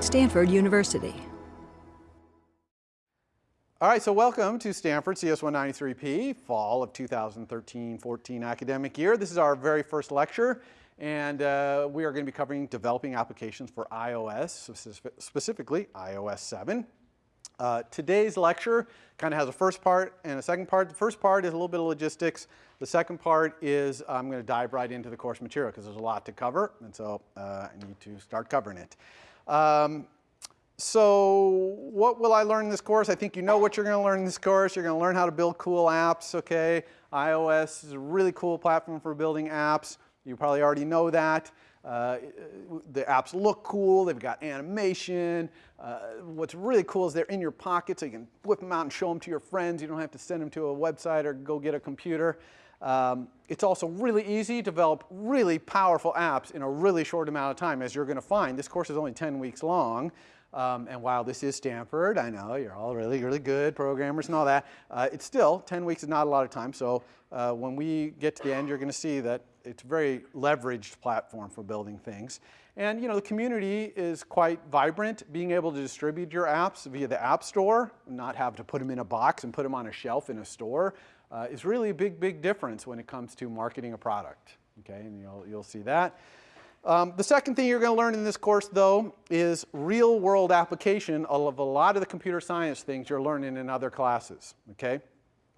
Stanford University. All right, so welcome to Stanford CS193P, fall of 2013-14 academic year. This is our very first lecture, and uh, we are going to be covering developing applications for iOS, specifically iOS 7. Uh, today's lecture kind of has a first part and a second part. The first part is a little bit of logistics. The second part is I'm going to dive right into the course material because there's a lot to cover, and so uh, I need to start covering it. Um, so what will I learn in this course? I think you know what you're going to learn in this course. You're going to learn how to build cool apps, okay? iOS is a really cool platform for building apps. You probably already know that. Uh, the apps look cool, they've got animation. Uh, what's really cool is they're in your pocket so you can whip them out and show them to your friends. You don't have to send them to a website or go get a computer. Um, it's also really easy to develop really powerful apps in a really short amount of time. As you're going to find, this course is only 10 weeks long. Um, and while this is Stanford, I know you're all really, really good programmers and all that, uh, it's still 10 weeks is not a lot of time. So uh, when we get to the end, you're going to see that it's a very leveraged platform for building things. And you know, the community is quite vibrant. Being able to distribute your apps via the App Store, not have to put them in a box and put them on a shelf in a store, uh, is really a big, big difference when it comes to marketing a product. Okay, and you'll, you'll see that. Um, the second thing you're going to learn in this course, though, is real-world application of a lot of the computer science things you're learning in other classes, okay?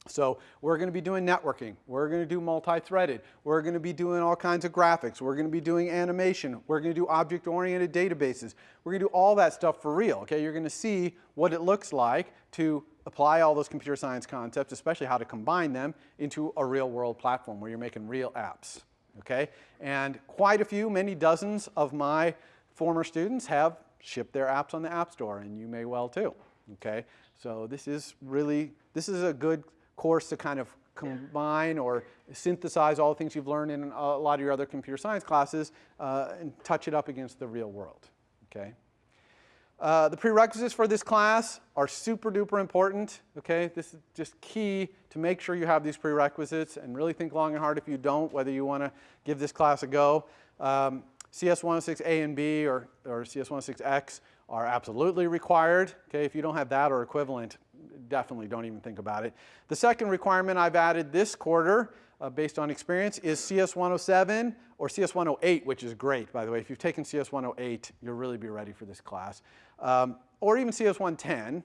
So we're going to be doing networking. We're going to do multi-threaded. We're going to be doing all kinds of graphics. We're going to be doing animation. We're going to do object-oriented databases. We're going to do all that stuff for real, okay? You're going to see what it looks like to apply all those computer science concepts, especially how to combine them into a real-world platform where you're making real apps okay? And quite a few, many dozens of my former students have shipped their apps on the App Store, and you may well too, okay? So this is really, this is a good course to kind of combine or synthesize all the things you've learned in a lot of your other computer science classes uh, and touch it up against the real world, okay? Uh, the prerequisites for this class are super duper important, okay? This is just key to make sure you have these prerequisites and really think long and hard if you don't, whether you want to give this class a go. Um, CS106A and B or, or CS106X are absolutely required, okay? If you don't have that or equivalent, definitely don't even think about it. The second requirement I've added this quarter uh, based on experience is CS107 or CS108, which is great, by the way. If you've taken CS108, you'll really be ready for this class. Um, or even CS110.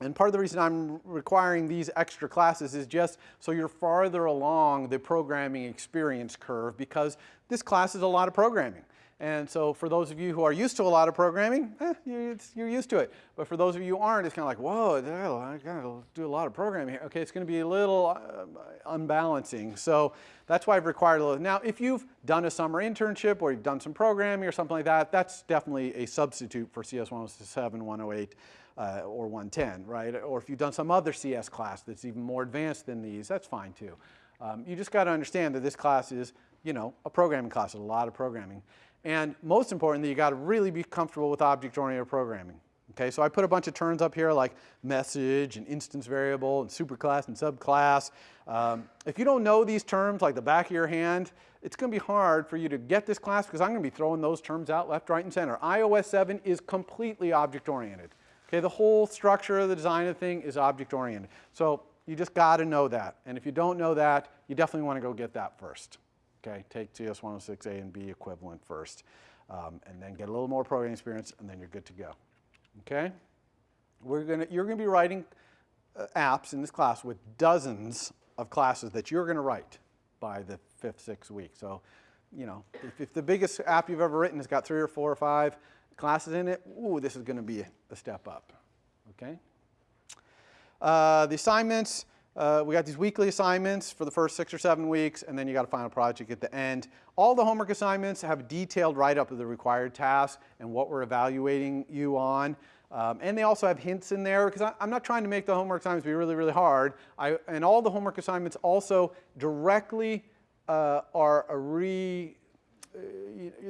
And part of the reason I'm requiring these extra classes is just so you're farther along the programming experience curve because this class is a lot of programming. And so for those of you who are used to a lot of programming, eh, you're, you're, used to it. But for those of you who aren't, it's kind of like, whoa, I gotta do a lot of programming here. Okay, it's gonna be a little uh, unbalancing. So that's why I've required a little. Now, if you've done a summer internship or you've done some programming or something like that, that's definitely a substitute for CS 107, 108, uh, or 110, right? Or if you've done some other CS class that's even more advanced than these, that's fine too. Um, you just gotta understand that this class is, you know, a programming class, a lot of programming. And most importantly, you got to really be comfortable with object-oriented programming. Okay, so I put a bunch of terms up here like message and instance variable and superclass and subclass. Um, if you don't know these terms like the back of your hand, it's going to be hard for you to get this class because I'm going to be throwing those terms out left, right, and center. iOS 7 is completely object-oriented. Okay, the whole structure of the design of the thing is object-oriented. So you just got to know that. And if you don't know that, you definitely want to go get that first. Okay, take CS-106A and B equivalent first, um, and then get a little more programming experience, and then you're good to go. Okay? We're gonna, you're going to be writing uh, apps in this class with dozens of classes that you're going to write by the fifth, sixth week. So, you know, if, if, the biggest app you've ever written has got three or four or five classes in it, ooh, this is going to be a, a, step up. Okay? Uh, the assignments, uh, we got these weekly assignments for the first six or seven weeks, and then you got a final project at the end. All the homework assignments have a detailed write-up of the required tasks and what we're evaluating you on. Um, and they also have hints in there because I'm not trying to make the homework assignments be really, really hard. I, and all the homework assignments also directly uh, are a re, uh,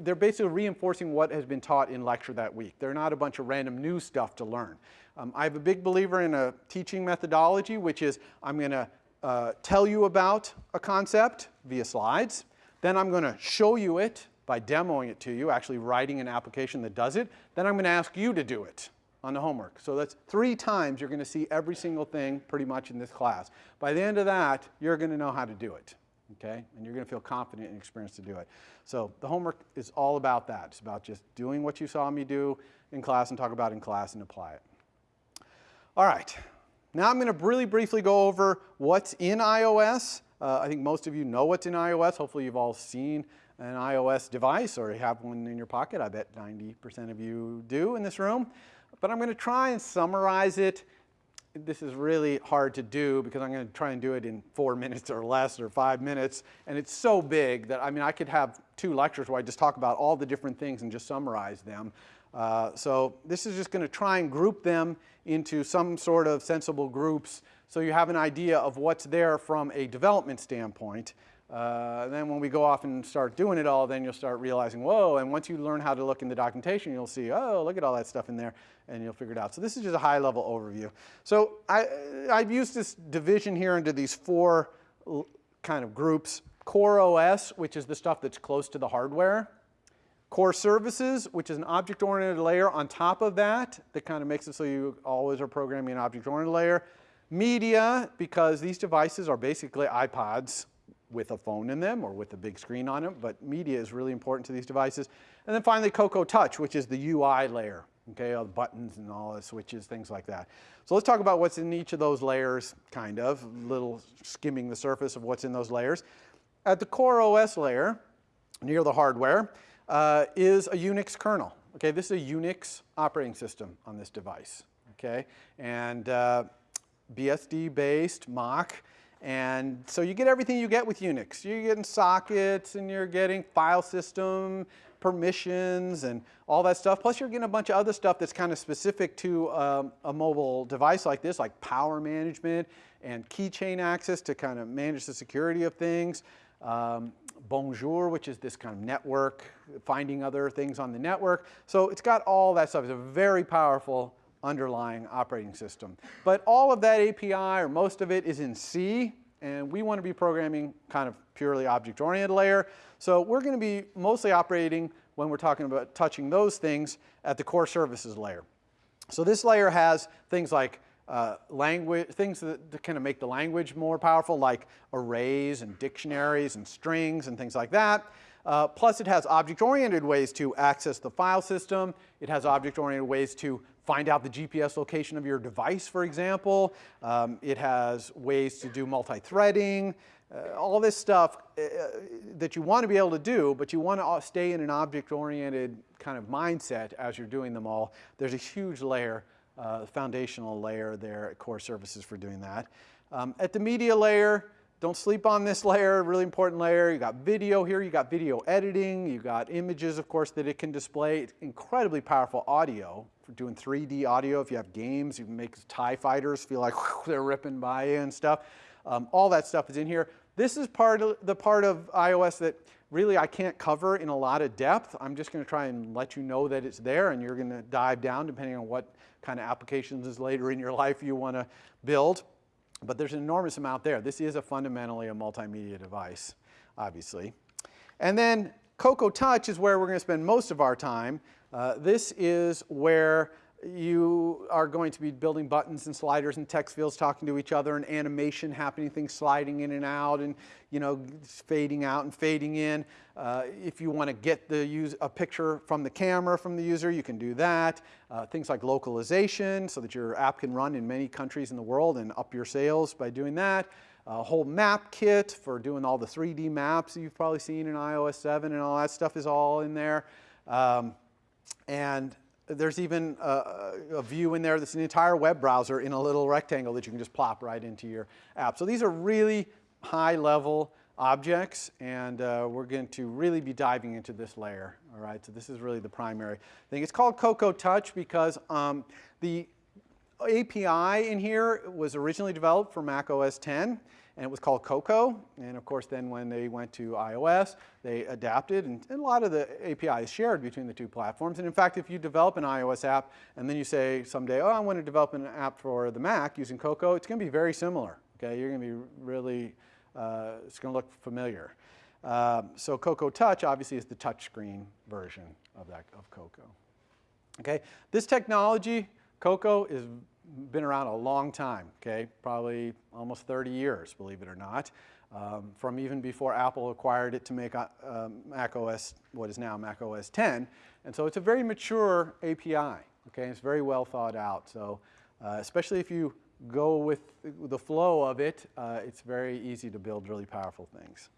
they're basically reinforcing what has been taught in lecture that week. They're not a bunch of random new stuff to learn. Um, I'm a big believer in a teaching methodology, which is I'm going to uh, tell you about a concept via slides. Then I'm going to show you it by demoing it to you, actually writing an application that does it. Then I'm going to ask you to do it on the homework. So that's three times you're going to see every single thing pretty much in this class. By the end of that, you're going to know how to do it, okay? And you're going to feel confident and experienced to do it. So the homework is all about that. It's about just doing what you saw me do in class and talk about in class and apply it. All right, now I'm going to really briefly go over what's in iOS. Uh, I think most of you know what's in iOS. Hopefully you've all seen an iOS device or have one in your pocket. I bet 90% of you do in this room. But I'm going to try and summarize it. This is really hard to do because I'm going to try and do it in four minutes or less or five minutes. And it's so big that, I mean, I could have two lectures where I just talk about all the different things and just summarize them. Uh, so this is just going to try and group them into some sort of sensible groups so you have an idea of what's there from a development standpoint. Uh, then when we go off and start doing it all, then you'll start realizing, whoa, and once you learn how to look in the documentation, you'll see, oh, look at all that stuff in there, and you'll figure it out. So this is just a high-level overview. So I, I've used this division here into these four kind of groups. Core OS, which is the stuff that's close to the hardware. Core services, which is an object-oriented layer on top of that, that kind of makes it so you always are programming an object-oriented layer. Media, because these devices are basically iPods with a phone in them or with a big screen on them, but media is really important to these devices. And then finally, Cocoa Touch, which is the UI layer, okay, all the buttons and all the switches, things like that. So let's talk about what's in each of those layers, kind of, little skimming the surface of what's in those layers. At the Core OS layer, near the hardware, uh, is a Unix kernel. Okay, this is a Unix operating system on this device. Okay, and uh, BSD-based Mach. And so you get everything you get with Unix. You're getting sockets and you're getting file system permissions and all that stuff. Plus you're getting a bunch of other stuff that's kind of specific to um, a mobile device like this, like power management and keychain access to kind of manage the security of things. Um, Bonjour, which is this kind of network, finding other things on the network. So it's got all that stuff. It's a very powerful underlying operating system. But all of that API, or most of it, is in C, and we want to be programming kind of purely object-oriented layer. So we're going to be mostly operating when we're talking about touching those things at the core services layer. So this layer has things like uh, language, things that, kind of make the language more powerful, like arrays and dictionaries and strings and things like that. Uh, plus it has object-oriented ways to access the file system. It has object-oriented ways to find out the GPS location of your device, for example. Um, it has ways to do multi-threading, uh, all this stuff uh, that you want to be able to do, but you want to stay in an object-oriented kind of mindset as you're doing them all. There's a huge layer, uh, foundational layer there at Core Services for doing that. Um, at the media layer, don't sleep on this layer, really important layer. You got video here, you got video editing, you got images, of course, that it can display. It's incredibly powerful audio for doing 3D audio. If you have games, you can make TIE fighters feel like they're ripping by you and stuff. Um, all that stuff is in here. This is part of the part of iOS that really I can't cover in a lot of depth. I'm just going to try and let you know that it's there and you're going to dive down depending on what kind of applications later in your life you want to build. But there's an enormous amount there. This is a fundamentally a multimedia device, obviously. And then Cocoa Touch is where we're going to spend most of our time. Uh, this is where you are going to be building buttons and sliders and text fields talking to each other and animation happening, things sliding in and out and you know fading out and fading in. Uh, if you want to get the use, a picture from the camera from the user, you can do that. Uh, things like localization so that your app can run in many countries in the world and up your sales by doing that. A whole map kit for doing all the 3D maps you've probably seen in iOS 7 and all that stuff is all in there. Um, and there's even a, a, view in there that's an entire web browser in a little rectangle that you can just plop right into your app. So these are really high level objects and uh, we're going to really be diving into this layer. All right, so this is really the primary thing. It's called Cocoa Touch because um, the API in here was originally developed for Mac OS 10 and it was called Cocoa. And of course, then when they went to iOS, they adapted, and, and, a lot of the API is shared between the two platforms. And in fact, if you develop an iOS app, and then you say someday, oh, I want to develop an app for the Mac using Cocoa, it's going to be very similar. Okay, you're going to be really, uh, it's going to look familiar. Um, so Cocoa Touch obviously is the touchscreen version of that of Cocoa. Okay, this technology, Cocoa, has been around a long time. Okay, probably almost 30 years, believe it or not, um, from even before Apple acquired it to make uh, um, Mac OS, what is now Mac OS 10. And so it's a very mature API. Okay, it's very well thought out. So uh, especially if you go with the flow of it, uh, it's very easy to build really powerful things.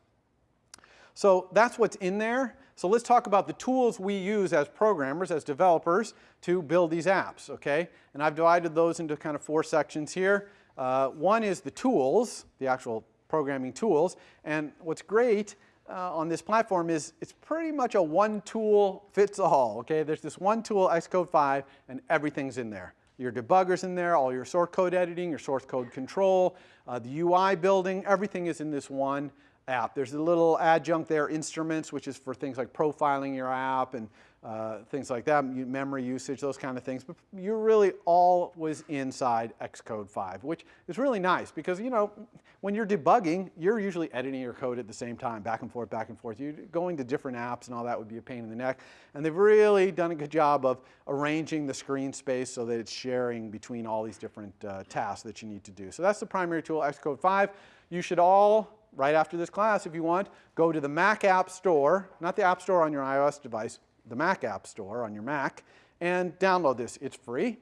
So that's what's in there. So let's talk about the tools we use as programmers, as developers, to build these apps, okay? And I've divided those into kind of four sections here. Uh, one is the tools, the actual programming tools. And what's great uh, on this platform is it's pretty much a one tool fits all, okay? There's this one tool, Xcode 5, and everything's in there. Your debugger's in there, all your source code editing, your source code control, uh, the UI building, everything is in this one app. There's a little adjunct there, instruments, which is for things like profiling your app and uh, things like that, memory usage, those kind of things. But you're really always inside Xcode 5, which is really nice because, you know, when you're debugging, you're usually editing your code at the same time, back and forth, back and forth. You're going to different apps and all that would be a pain in the neck. And they've really done a good job of arranging the screen space so that it's sharing between all these different uh, tasks that you need to do. So that's the primary tool, Xcode 5. You should all right after this class, if you want, go to the Mac App Store, not the App Store on your iOS device, the Mac App Store on your Mac, and download this. It's free.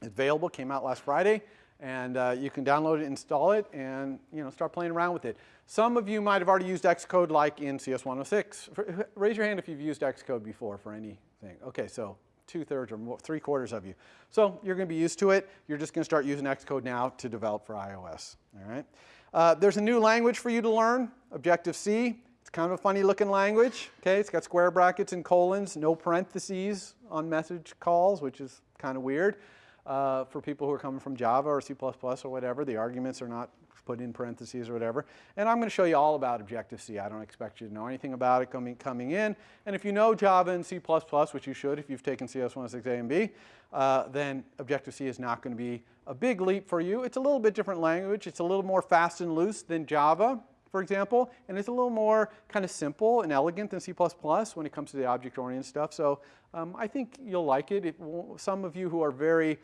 It's available, came out last Friday, and uh, you can download it, install it, and you know, start playing around with it. Some of you might have already used Xcode like in CS106. Raise your hand if you've used Xcode before for anything. Okay, so two-thirds or more, three-quarters of you. So you're going to be used to it. You're just going to start using Xcode now to develop for iOS. All right. Uh, there's a new language for you to learn, Objective-C. It's kind of a funny looking language. Okay, it's got square brackets and colons, no parentheses on message calls, which is kind of weird. Uh, for people who are coming from Java or C++ or whatever, the arguments are not put in parentheses or whatever. And I'm going to show you all about Objective-C. I don't expect you to know anything about it coming, coming in. And if you know Java and C++, which you should if you've taken CS106A and B, uh, then Objective-C is not going to be a big leap for you. It's a little bit different language. It's a little more fast and loose than Java, for example, and it's a little more kind of simple and elegant than C++ when it comes to the object-oriented stuff. So um, I think you'll like it. it some of you who are very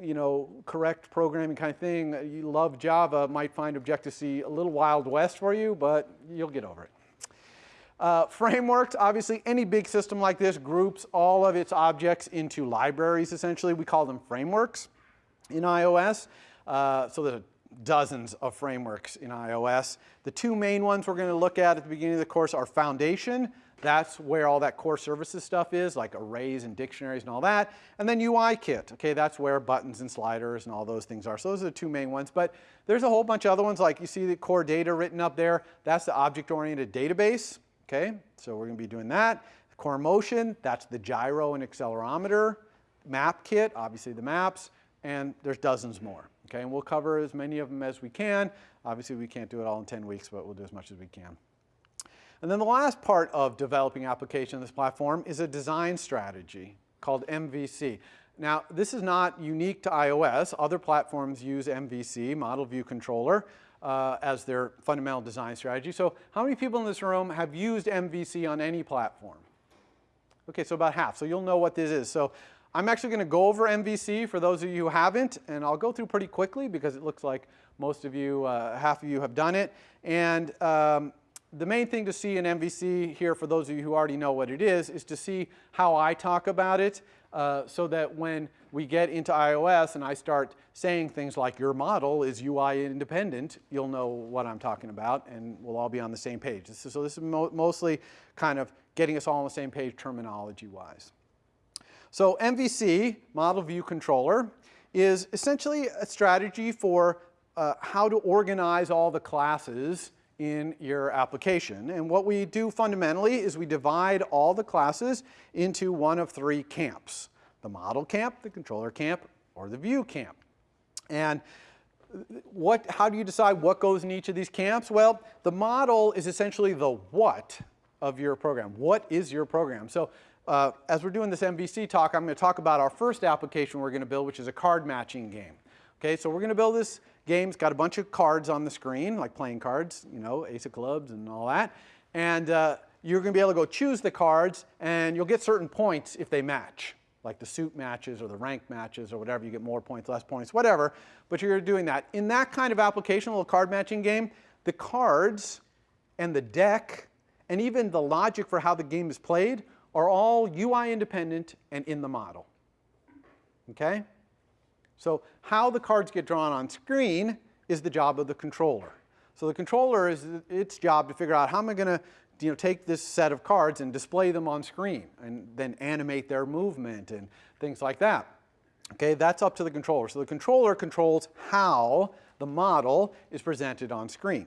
you know, correct programming kind of thing, you love Java, might find Objective-C a little wild west for you, but you'll get over it. Uh, frameworks, obviously any big system like this groups all of its objects into libraries essentially. We call them frameworks in iOS. Uh, so there's dozens of frameworks in iOS. The two main ones we're going to look at at the beginning of the course are Foundation, that's where all that core services stuff is, like arrays and dictionaries and all that. And then UIKit, okay, that's where buttons and sliders and all those things are. So those are the two main ones. But there's a whole bunch of other ones, like you see the core data written up there. That's the object-oriented database, okay? So we're going to be doing that. Core motion, that's the gyro and accelerometer. Map kit, obviously the maps. And there's dozens more, okay? And we'll cover as many of them as we can. Obviously, we can't do it all in 10 weeks, but we'll do as much as we can. And then the last part of developing application on this platform is a design strategy called MVC. Now, this is not unique to iOS. Other platforms use MVC, Model View Controller, uh, as their fundamental design strategy. So how many people in this room have used MVC on any platform? Okay, so about half. So you'll know what this is. So I'm actually going to go over MVC for those of you who haven't, and I'll go through pretty quickly because it looks like most of you, uh, half of you have done it. And um, the main thing to see in MVC here, for those of you who already know what it is, is to see how I talk about it uh, so that when we get into iOS and I start saying things like your model is UI independent, you'll know what I'm talking about and we'll all be on the same page. This is, so this is mo mostly kind of getting us all on the same page terminology-wise. So MVC, Model View Controller, is essentially a strategy for uh, how to organize all the classes in your application. And what we do fundamentally is we divide all the classes into one of three camps. The model camp, the controller camp, or the view camp. And what, how do you decide what goes in each of these camps? Well, the model is essentially the what of your program. What is your program? So uh, as we're doing this MVC talk, I'm going to talk about our first application we're going to build, which is a card matching game. Okay, so we're going to build this game's got a bunch of cards on the screen, like playing cards, you know, ace of clubs and all that. And uh, you're going to be able to go choose the cards, and you'll get certain points if they match, like the suit matches or the rank matches or whatever. You get more points, less points, whatever. But you're doing that. In that kind of application, a little card matching game, the cards and the deck and even the logic for how the game is played are all UI independent and in the model. Okay? So how the cards get drawn on screen is the job of the controller. So the controller is its job to figure out how am I going to you know, take this set of cards and display them on screen and then animate their movement and things like that. Okay, that's up to the controller. So the controller controls how the model is presented on screen.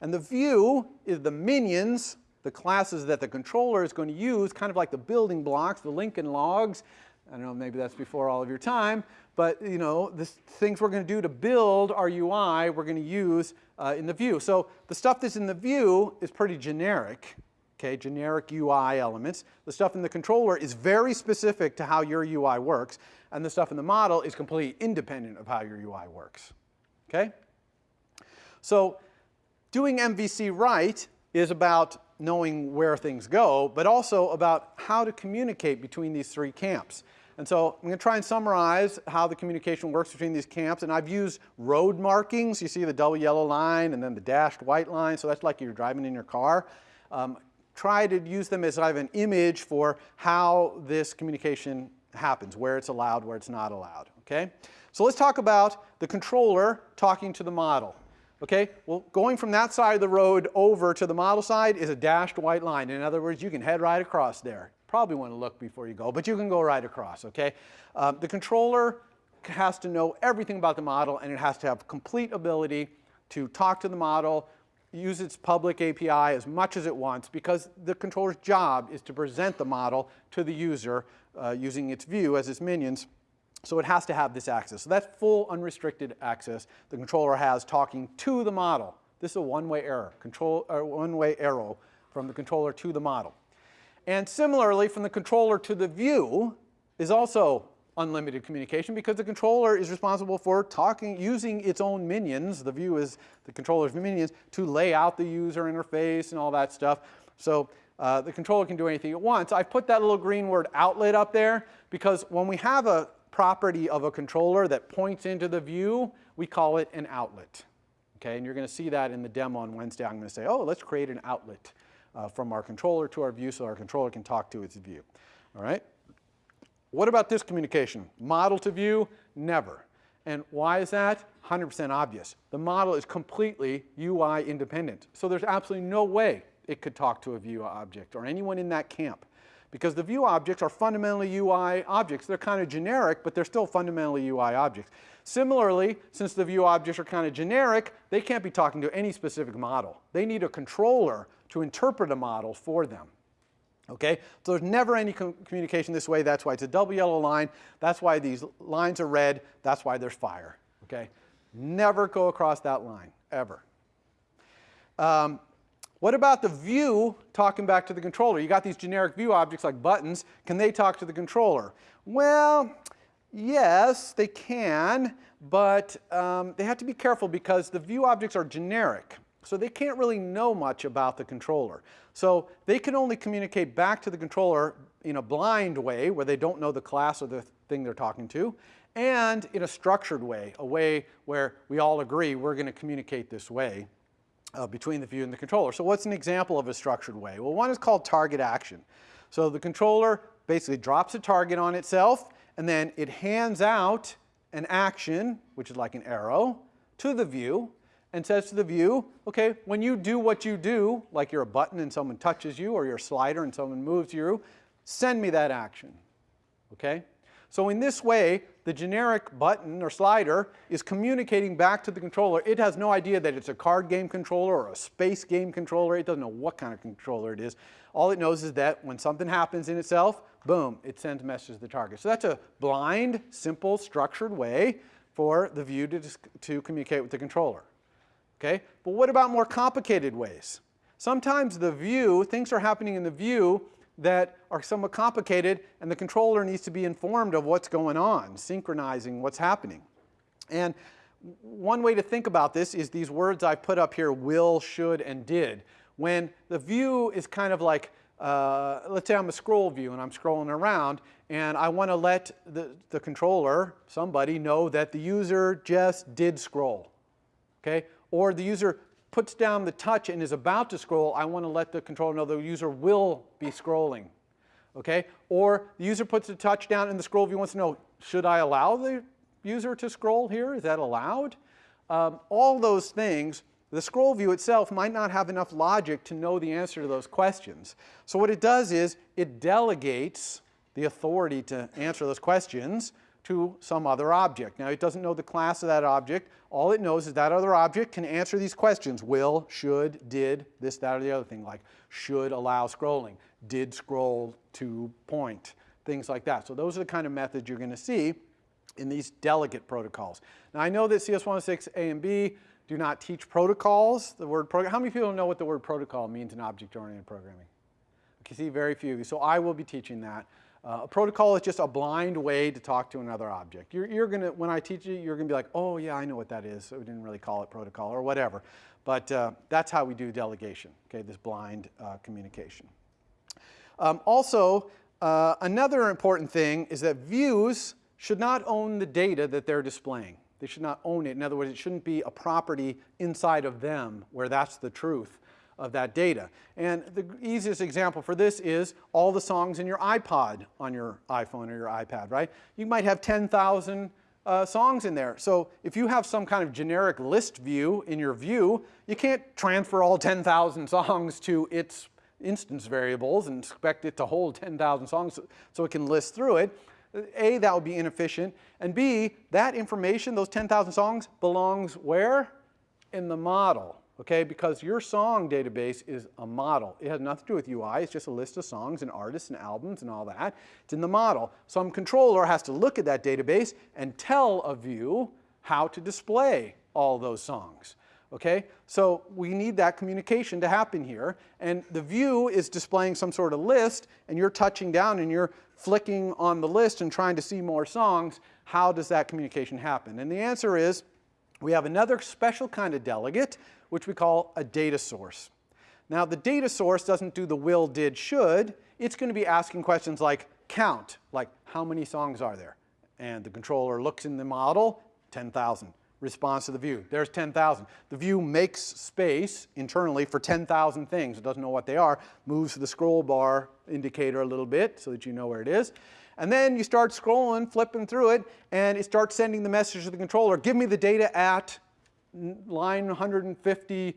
And the view is the minions, the classes that the controller is going to use, kind of like the building blocks, the Lincoln logs. I don't know, maybe that's before all of your time, but you know, the things we're going to do to build our UI, we're going to use uh, in the view. So the stuff that's in the view is pretty generic, okay, generic UI elements. The stuff in the controller is very specific to how your UI works, and the stuff in the model is completely independent of how your UI works, okay? So doing MVC right is about knowing where things go, but also about how to communicate between these three camps. And so I'm going to try and summarize how the communication works between these camps. And I've used road markings. You see the double yellow line and then the dashed white line. So that's like you're driving in your car. Um, try to use them as I have an image for how this communication happens, where it's allowed, where it's not allowed. Okay? So let's talk about the controller talking to the model. Okay, well, going from that side of the road over to the model side is a dashed white line. In other words, you can head right across there. Probably want to look before you go, but you can go right across, okay? Uh, the controller has to know everything about the model and it has to have complete ability to talk to the model, use its public API as much as it wants because the controller's job is to present the model to the user uh, using its view as its minions so it has to have this access. So that's full unrestricted access the controller has talking to the model. This is a one-way error, control, one-way arrow from the controller to the model. And similarly, from the controller to the view is also unlimited communication because the controller is responsible for talking, using its own minions, the view is the controller's minions, to lay out the user interface and all that stuff. So uh, the controller can do anything it wants. I've put that little green word outlet up there because when we have a property of a controller that points into the view, we call it an outlet. Okay, and you're going to see that in the demo on Wednesday. I'm going to say, oh, let's create an outlet uh, from our controller to our view so our controller can talk to its view. All right? What about this communication? Model to view? Never. And why is that? 100% obvious. The model is completely UI independent. So there's absolutely no way it could talk to a view object or anyone in that camp because the view objects are fundamentally UI objects. They're kind of generic, but they're still fundamentally UI objects. Similarly, since the view objects are kind of generic, they can't be talking to any specific model. They need a controller to interpret a model for them. Okay, so there's never any com communication this way. That's why it's a double yellow line. That's why these lines are red. That's why there's fire. Okay, never go across that line, ever. Um, what about the view talking back to the controller? You got these generic view objects like buttons. Can they talk to the controller? Well, yes, they can, but um, they have to be careful because the view objects are generic. So they can't really know much about the controller. So they can only communicate back to the controller in a blind way where they don't know the class or the thing they're talking to, and in a structured way, a way where we all agree we're going to communicate this way uh, between the view and the controller. So what's an example of a structured way? Well, one is called target action. So the controller basically drops a target on itself, and then it hands out an action, which is like an arrow, to the view, and says to the view, okay, when you do what you do, like you're a button and someone touches you, or you're a slider and someone moves you, send me that action, okay? So in this way, the generic button or slider is communicating back to the controller. It has no idea that it's a card game controller or a space game controller. It doesn't know what kind of controller it is. All it knows is that when something happens in itself, boom, it sends a message to the target. So that's a blind, simple, structured way for the view to, to communicate with the controller. Okay? But what about more complicated ways? Sometimes the view, things are happening in the view that are somewhat complicated and the controller needs to be informed of what's going on, synchronizing what's happening. And one way to think about this is these words I've put up here, will, should, and did. when the view is kind of like, uh, let's say I'm a scroll view and I'm scrolling around and I want to let the, the controller, somebody, know that the user just did scroll, okay? Or the user puts down the touch and is about to scroll, I want to let the controller know the user will be scrolling, okay? Or the user puts the touch down and the scroll view wants to know, should I allow the user to scroll here? Is that allowed? Um, all those things, the scroll view itself might not have enough logic to know the answer to those questions. So what it does is it delegates the authority to answer those questions to some other object. Now it doesn't know the class of that object. All it knows is that other object can answer these questions. Will, should, did, this, that, or the other thing, like should allow scrolling, did scroll to point, things like that. So those are the kind of methods you're going to see in these delegate protocols. Now I know that CS106A and B do not teach protocols. The word program, how many people know what the word protocol means in object-oriented programming? Okay, see very few. So I will be teaching that. Uh, a protocol is just a blind way to talk to another object. You're, you're gonna, when I teach you, you're gonna be like, oh yeah, I know what that is. So we didn't really call it protocol or whatever. But uh, that's how we do delegation, okay, this blind uh, communication. Um, also, uh, another important thing is that views should not own the data that they're displaying. They should not own it. In other words, it shouldn't be a property inside of them where that's the truth of that data. And the easiest example for this is all the songs in your iPod on your iPhone or your iPad, right? You might have 10,000 uh, songs in there. So if you have some kind of generic list view in your view, you can't transfer all 10,000 songs to its instance variables and expect it to hold 10,000 songs so it can list through it. A, that would be inefficient. And B, that information, those 10,000 songs, belongs where? In the model, okay? Because your song database is a model. It has nothing to do with UI. It's just a list of songs and artists and albums and all that. It's in the model. Some controller has to look at that database and tell a view how to display all those songs. Okay, so we need that communication to happen here. And the view is displaying some sort of list, and you're touching down and you're flicking on the list and trying to see more songs. How does that communication happen? And the answer is we have another special kind of delegate, which we call a data source. Now, the data source doesn't do the will, did, should. It's going to be asking questions like count, like how many songs are there? And the controller looks in the model, 10,000 response to the view. There's 10,000. The view makes space internally for 10,000 things. It doesn't know what they are, moves the scroll bar indicator a little bit so that you know where it is. And then you start scrolling, flipping through it, and it starts sending the message to the controller, give me the data at line 150,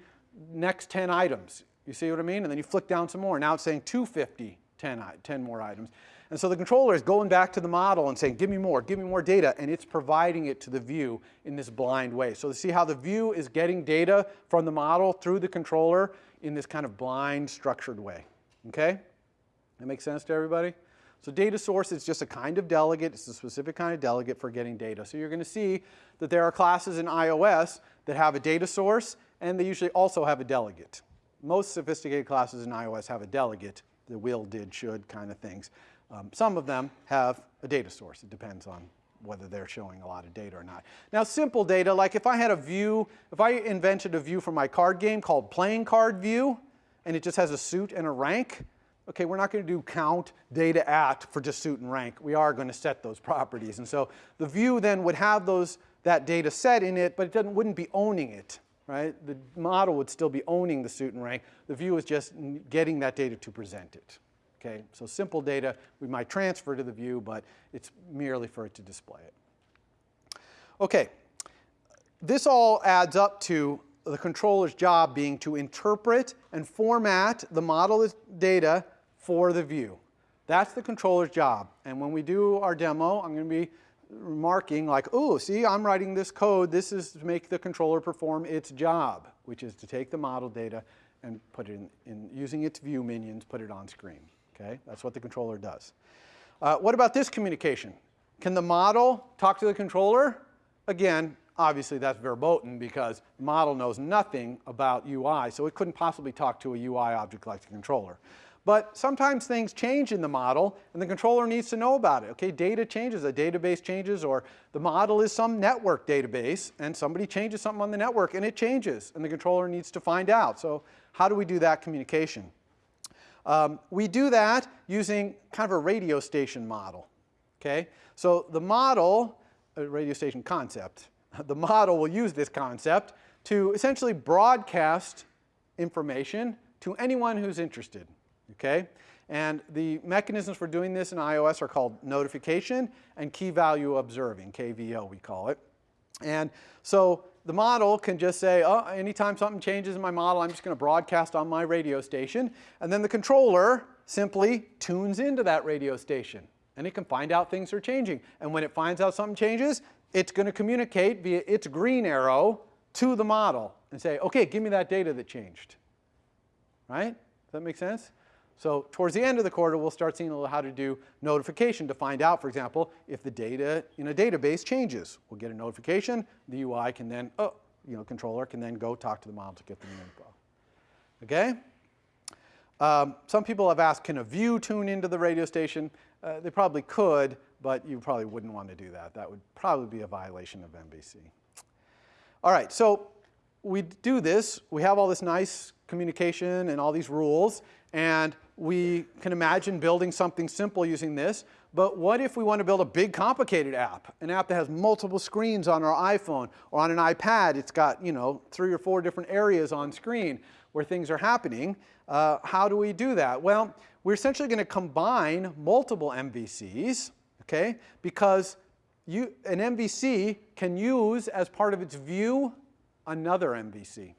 next 10 items. You see what I mean? And then you flick down some more. Now it's saying 250, 10, 10 more items. And so the controller is going back to the model and saying, give me more, give me more data, and it's providing it to the view in this blind way. So see how the view is getting data from the model through the controller in this kind of blind structured way, okay? That makes sense to everybody? So data source is just a kind of delegate. It's a specific kind of delegate for getting data. So you're going to see that there are classes in iOS that have a data source, and they usually also have a delegate. Most sophisticated classes in iOS have a delegate, the will, did, should kind of things. Um, some of them have a data source. It depends on whether they're showing a lot of data or not. Now simple data, like if I had a view, if I invented a view for my card game called playing card view, and it just has a suit and a rank, okay, we're not going to do count data at for just suit and rank. We are going to set those properties. And so the view then would have those, that data set in it, but it doesn't, wouldn't be owning it, right? The model would still be owning the suit and rank. The view is just getting that data to present it. Okay, so simple data we might transfer to the view, but it's merely for it to display it. Okay, this all adds up to the controller's job being to interpret and format the model data for the view. That's the controller's job. And when we do our demo, I'm going to be remarking like, oh, see, I'm writing this code. This is to make the controller perform its job, which is to take the model data and put it in, in using its view minions, put it on screen. Okay, that's what the controller does. Uh, what about this communication? Can the model talk to the controller? Again, obviously that's verboten because the model knows nothing about UI, so it couldn't possibly talk to a UI object like the controller. But sometimes things change in the model and the controller needs to know about it. Okay, data changes, a database changes, or the model is some network database and somebody changes something on the network and it changes and the controller needs to find out. So how do we do that communication? Um, we do that using kind of a radio station model. Okay? So the model, radio station concept, the model will use this concept to essentially broadcast information to anyone who's interested. Okay? And the mechanisms for doing this in iOS are called notification and key value observing, KVO we call it. And so the model can just say, oh, anytime something changes in my model, I'm just going to broadcast on my radio station. And then the controller simply tunes into that radio station. And it can find out things are changing. And when it finds out something changes, it's going to communicate via its green arrow to the model and say, okay, give me that data that changed. Right? Does that make sense? So towards the end of the quarter, we'll start seeing how to do notification to find out, for example, if the data in a database changes. We'll get a notification. The UI can then, oh, you know, controller can then go talk to the model to get the new info. Okay? Um, some people have asked, can a view tune into the radio station? Uh, they probably could, but you probably wouldn't want to do that. That would probably be a violation of MVC. All right, so we do this. We have all this nice communication and all these rules, and we can imagine building something simple using this, but what if we want to build a big complicated app, an app that has multiple screens on our iPhone or on an iPad, it's got, you know, three or four different areas on screen where things are happening. Uh, how do we do that? Well, we're essentially going to combine multiple MVCs, okay, because you, an MVC can use as part of its view another MVC,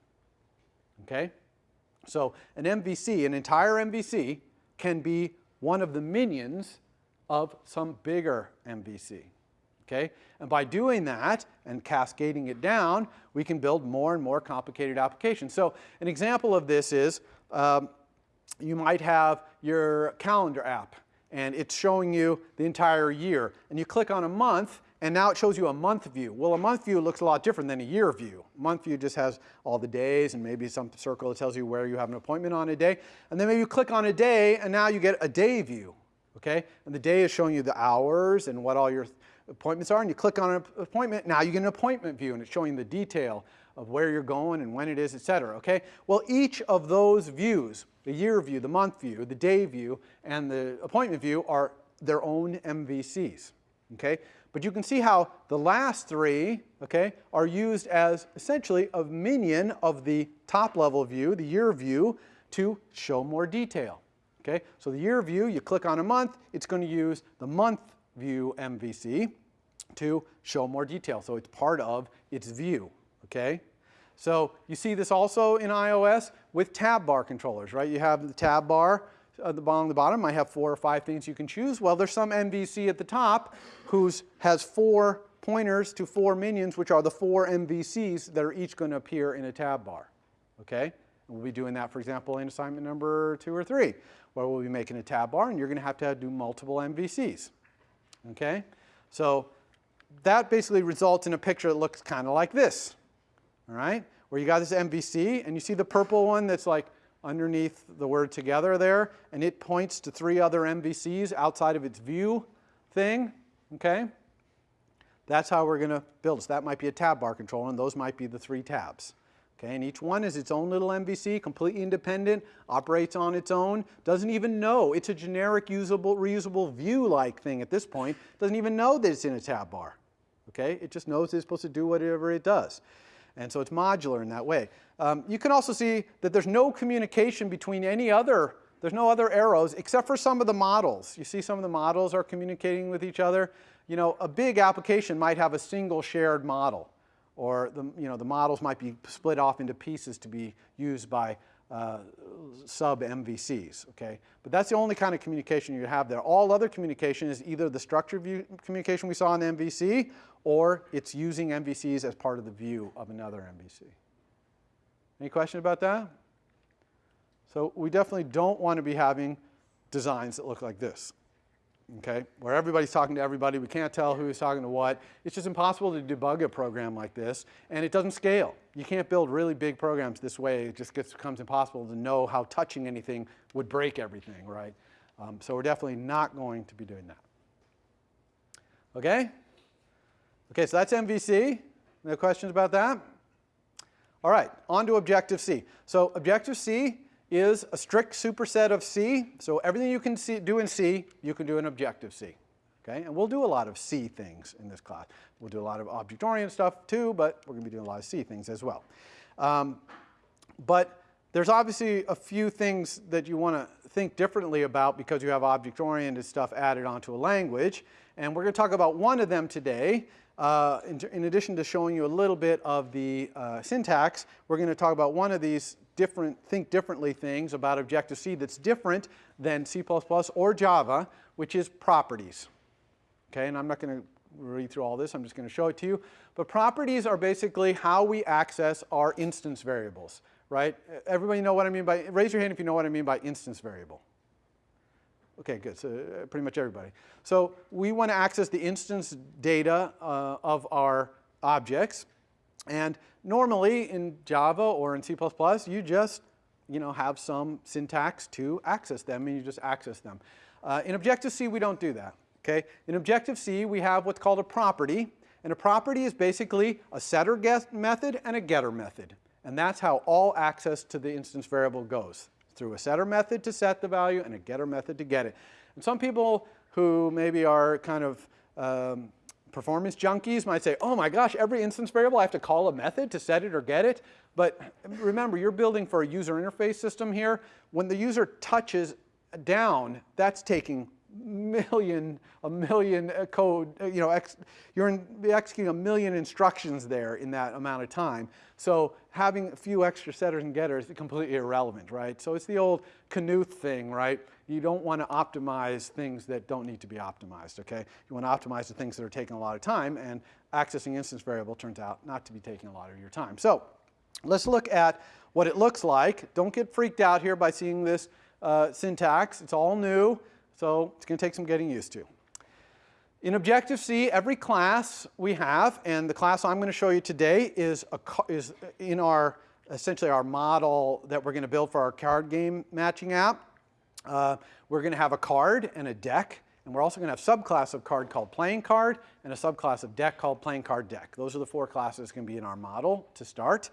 okay? So an MVC, an entire MVC, can be one of the minions of some bigger MVC. Okay? And by doing that and cascading it down, we can build more and more complicated applications. So an example of this is um, you might have your calendar app and it's showing you the entire year. And you click on a month and now it shows you a month view. Well, a month view looks a lot different than a year view. month view just has all the days and maybe some circle that tells you where you have an appointment on a day. And then maybe you click on a day and now you get a day view, okay? And the day is showing you the hours and what all your appointments are. And you click on an appointment, now you get an appointment view and it's showing the detail of where you're going and when it is, et cetera, okay? Well, each of those views, the year view, the month view, the day view, and the appointment view are their own MVCs, okay? But you can see how the last three, okay, are used as essentially a minion of the top level view, the year view, to show more detail. Okay, so the year view, you click on a month, it's going to use the month view MVC to show more detail. So it's part of its view. Okay, so you see this also in iOS with tab bar controllers, right? You have the tab bar at the bottom, the bottom might have four or five things you can choose. Well, there's some MVC at the top whose has four pointers to four minions, which are the four MVCs that are each going to appear in a tab bar. Okay? We'll be doing that, for example, in assignment number two or three, where we'll be making a tab bar, and you're going to have to do multiple MVCs. Okay? So that basically results in a picture that looks kind of like this. All right? Where you got this MVC, and you see the purple one that's like underneath the word together there, and it points to three other MVCs outside of its view thing, okay? That's how we're going to build. So that might be a tab bar controller, and those might be the three tabs. Okay, and each one is its own little MVC, completely independent, operates on its own, doesn't even know. It's a generic usable, reusable view-like thing at this point. Doesn't even know that it's in a tab bar. Okay, it just knows it's supposed to do whatever it does. And so it's modular in that way. Um, you can also see that there's no communication between any other, there's no other arrows except for some of the models. You see some of the models are communicating with each other. You know, a big application might have a single shared model or the, you know, the models might be split off into pieces to be used by uh, sub MVCs, okay? But that's the only kind of communication you have there. All other communication is either the structured view communication we saw in the MVC or it's using MVCs as part of the view of another MVC. Any question about that? So we definitely don't want to be having designs that look like this okay, where everybody's talking to everybody. We can't tell who's talking to what. It's just impossible to debug a program like this, and it doesn't scale. You can't build really big programs this way. It just gets, becomes impossible to know how touching anything would break everything, right? Um, so we're definitely not going to be doing that. Okay? Okay, so that's MVC. No questions about that? All right, on to Objective-C. So Objective-C is a strict superset of C. So everything you can see, do in C, you can do in Objective-C. Okay, and we'll do a lot of C things in this class. We'll do a lot of object-oriented stuff too, but we're going to be doing a lot of C things as well. Um, but there's obviously a few things that you want to think differently about because you have object-oriented stuff added onto a language. And we're going to talk about one of them today. Uh, in, in, addition to showing you a little bit of the uh, syntax, we're going to talk about one of these different, think differently things about Objective-C that's different than C++ or Java, which is properties. Okay, and I'm not going to read through all this, I'm just going to show it to you. But properties are basically how we access our instance variables, right? Everybody know what I mean by, raise your hand if you know what I mean by instance variable. Okay, good, so uh, pretty much everybody. So we want to access the instance data uh, of our objects. And normally in Java or in C++, you just you know, have some syntax to access them and you just access them. Uh, in Objective-C, we don't do that. Okay? In Objective-C, we have what's called a property. And a property is basically a setter get method and a getter method. And that's how all access to the instance variable goes through a setter method to set the value and a getter method to get it. And some people who maybe are kind of um, performance junkies might say, oh my gosh, every instance variable I have to call a method to set it or get it. But remember, you're building for a user interface system here. When the user touches down, that's taking million, a million uh, code, uh, you know, ex, you're in, executing a million instructions there in that amount of time. So having a few extra setters and getters is completely irrelevant, right? So it's the old Knuth thing, right? You don't want to optimize things that don't need to be optimized, okay? You want to optimize the things that are taking a lot of time, and accessing instance variable turns out not to be taking a lot of your time. So let's look at what it looks like. Don't get freaked out here by seeing this uh, syntax. It's all new. So it's going to take some getting used to. In Objective-C, every class we have, and the class I'm going to show you today is, a, is in our, essentially our model that we're going to build for our card game matching app. Uh, we're going to have a card and a deck, and we're also going to have a subclass of card called playing card and a subclass of deck called playing card deck. Those are the four classes going to be in our model to start.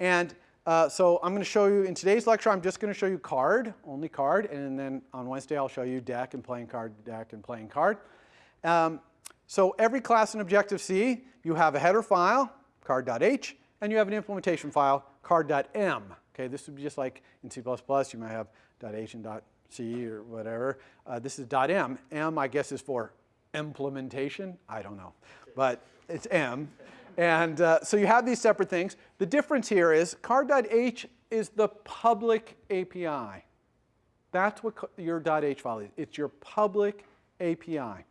And uh, so I'm going to show you, in today's lecture, I'm just going to show you card, only card, and then on Wednesday I'll show you deck and playing card, deck and playing card. Um, so every class in Objective-C, you have a header file, card.h, and you have an implementation file, card.m. Okay, this would be just like in C++, you might have .h and .c or whatever. Uh, this is .m. M, I guess, is for implementation. I don't know, but it's M. And uh, so you have these separate things. The difference here is card.h is the public API. That's what your .h file is. It's your public API.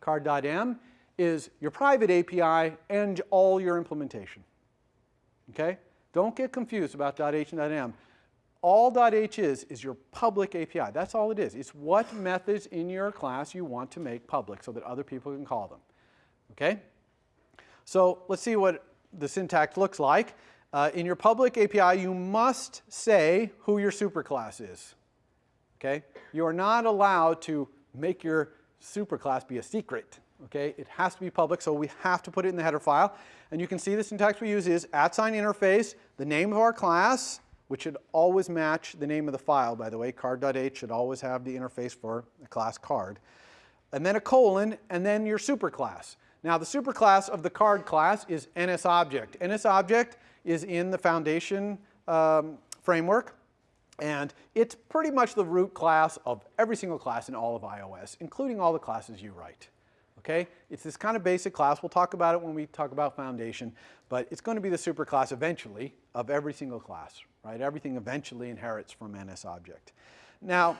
Card.m is your private API and all your implementation. Okay? Don't get confused about .h and .m. All .h is is your public API. That's all it is. It's what methods in your class you want to make public so that other people can call them. Okay? So let's see what the syntax looks like. Uh, in your public API, you must say who your superclass is. Okay? You are not allowed to make your superclass be a secret. Okay? It has to be public, so we have to put it in the header file. And you can see the syntax we use is at sign interface, the name of our class, which should always match the name of the file, by the way. Card.h should always have the interface for the class card. And then a colon, and then your superclass. Now the superclass of the card class is NSObject. NSObject is in the foundation um, framework and it's pretty much the root class of every single class in all of iOS, including all the classes you write. Okay? It's this kind of basic class. We'll talk about it when we talk about foundation, but it's going to be the superclass eventually of every single class, right? Everything eventually inherits from NSObject. Now,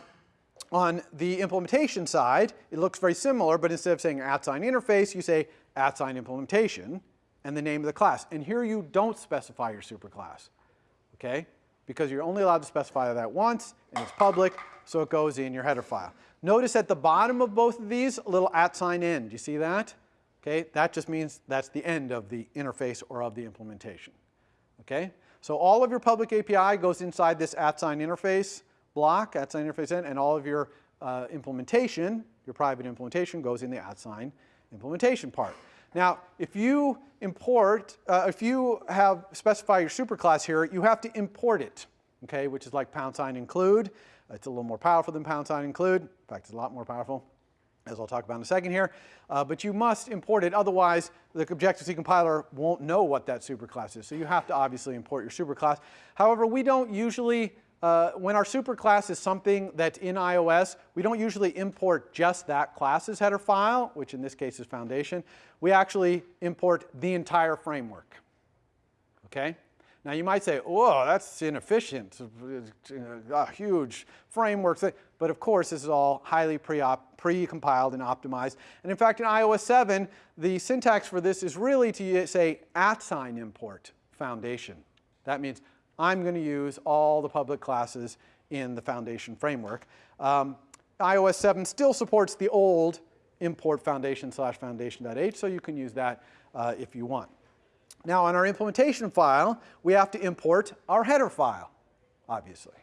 on the implementation side, it looks very similar, but instead of saying at sign interface, you say at sign implementation and the name of the class. And here you don't specify your superclass, okay? Because you're only allowed to specify that once, and it's public, so it goes in your header file. Notice at the bottom of both of these, a little at sign end. Do you see that? Okay, that just means that's the end of the interface or of the implementation. Okay, so all of your public API goes inside this at sign interface block, at sign interface end, and all of your uh, implementation, your private implementation, goes in the at sign implementation part. Now, if you import, uh, if you have specify your superclass here, you have to import it, okay, which is like pound sign include. It's a little more powerful than pound sign include. In fact, it's a lot more powerful, as I'll talk about in a second here. Uh, but you must import it, otherwise the Objective-C compiler won't know what that superclass is. So you have to obviously import your superclass. However, we don't usually uh, when our superclass is something that's in iOS, we don't usually import just that class's header file, which in this case is foundation. We actually import the entire framework. Okay? Now you might say, whoa, that's inefficient, a huge framework. But of course, this is all highly pre-compiled and optimized. And in fact, in iOS 7, the syntax for this is really to say at sign import foundation. That means I'm going to use all the public classes in the foundation framework. Um, iOS 7 still supports the old import foundation slash foundation.h, so you can use that uh, if you want. Now on our implementation file, we have to import our header file, obviously,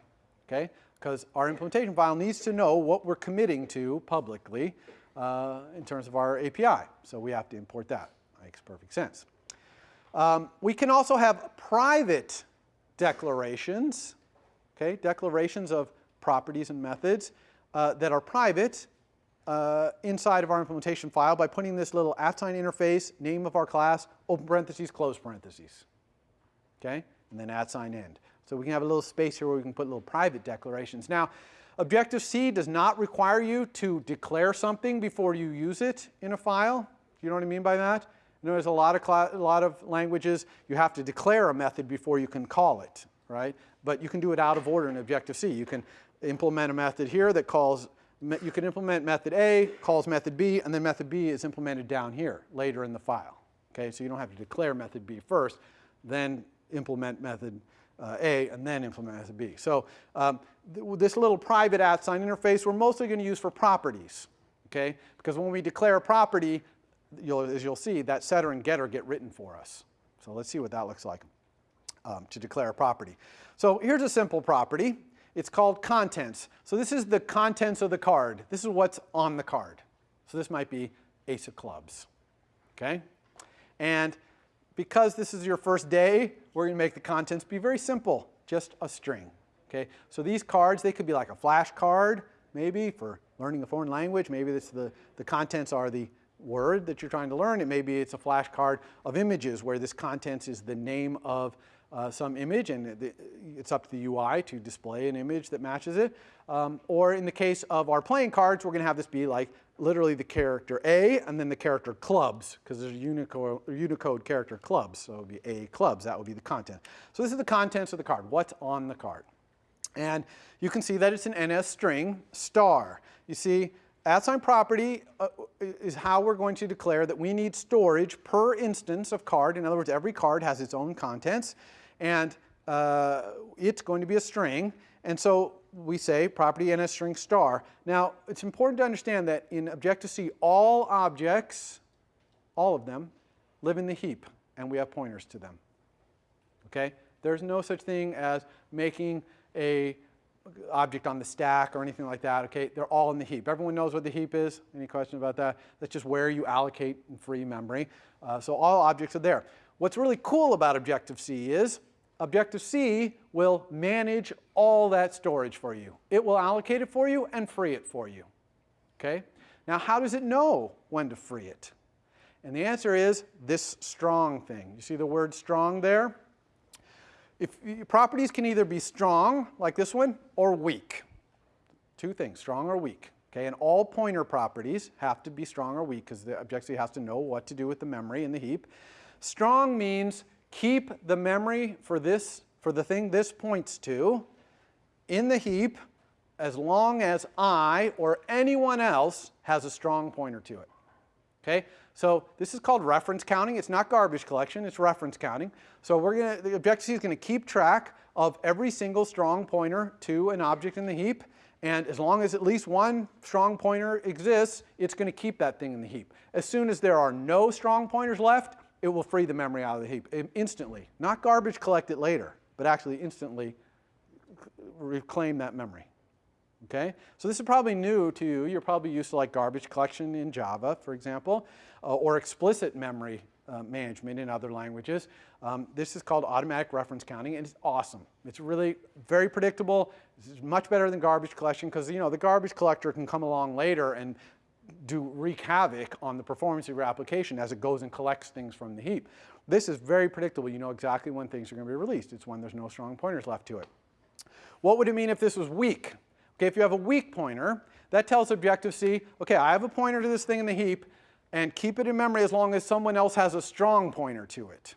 okay? Because our implementation file needs to know what we're committing to publicly uh, in terms of our API. So we have to import that. Makes perfect sense. Um, we can also have private declarations, okay, declarations of properties and methods uh, that are private uh, inside of our implementation file by putting this little at sign interface, name of our class, open parentheses, close parentheses, okay, and then at sign end. So we can have a little space here where we can put little private declarations. Now, Objective-C does not require you to declare something before you use it in a file. Do you know what I mean by that? You know, there's a lot of a lot of languages you have to declare a method before you can call it, right? But you can do it out of order in Objective-C. You can implement a method here that calls you can implement method A, calls method B, and then method B is implemented down here later in the file. Okay, so you don't have to declare method B first, then implement method uh, A, and then implement method B. So um, th this little private at sign interface we're mostly going to use for properties. Okay, because when we declare a property, you'll, as you'll see, that setter and getter get written for us. So let's see what that looks like um, to declare a property. So here's a simple property. It's called contents. So this is the contents of the card. This is what's on the card. So this might be ace of clubs, okay? And because this is your first day, we're going to make the contents be very simple, just a string, okay? So these cards, they could be like a flash card, maybe, for learning a foreign language. Maybe this, the, the contents are the word that you're trying to learn. It maybe it's a flashcard of images where this contents is the name of uh, some image and it's up to the UI to display an image that matches it. Um, or in the case of our playing cards, we're going to have this be like literally the character A and then the character clubs because there's a Unicode, Unicode character clubs. So it would be A clubs, that would be the content. So this is the contents of the card, what's on the card. And you can see that it's an NS string star. You see at sign property uh, is how we're going to declare that we need storage per instance of card. In other words, every card has its own contents and uh, it's going to be a string. And so we say property NS string star. Now, it's important to understand that in Objective-C, all objects, all of them, live in the heap, and we have pointers to them. Okay? There's no such thing as making a object on the stack or anything like that, okay? They're all in the heap. Everyone knows what the heap is? Any questions about that? That's just where you allocate free memory. Uh, so all objects are there. What's really cool about Objective-C is Objective-C will manage all that storage for you. It will allocate it for you and free it for you, okay? Now, how does it know when to free it? And the answer is this strong thing. You see the word strong there? If properties can either be strong, like this one, or weak. Two things, strong or weak. Okay, and all pointer properties have to be strong or weak because the Objective-C has to know what to do with the memory in the heap. Strong means keep the memory for this, for the thing this points to in the heap as long as I or anyone else has a strong pointer to it. Okay, so this is called reference counting. It's not garbage collection, it's reference counting. So we're gonna, the Objective-C is gonna keep track of every single strong pointer to an object in the heap. And as long as at least one strong pointer exists, it's gonna keep that thing in the heap. As soon as there are no strong pointers left, it will free the memory out of the heap instantly. Not garbage collect it later, but actually instantly reclaim that memory. Okay, so this is probably new to you. You're probably used to like garbage collection in Java, for example, uh, or explicit memory uh, management in other languages. Um, this is called automatic reference counting, and it's awesome. It's really very predictable. It's much better than garbage collection because you know the garbage collector can come along later and do wreak havoc on the performance of your application as it goes and collects things from the heap. This is very predictable. You know exactly when things are going to be released. It's when there's no strong pointers left to it. What would it mean if this was weak? Okay, if you have a weak pointer, that tells Objective-C, okay, I have a pointer to this thing in the heap, and keep it in memory as long as someone else has a strong pointer to it.